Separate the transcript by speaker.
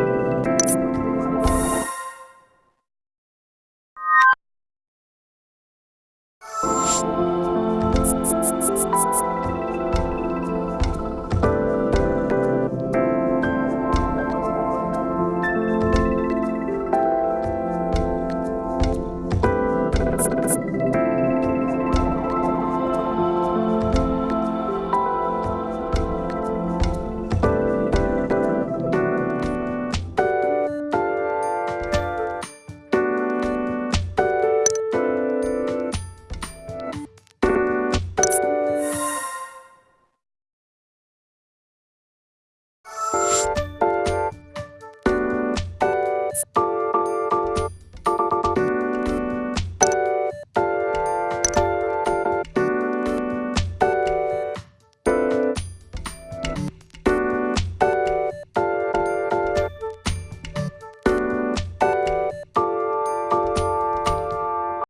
Speaker 1: you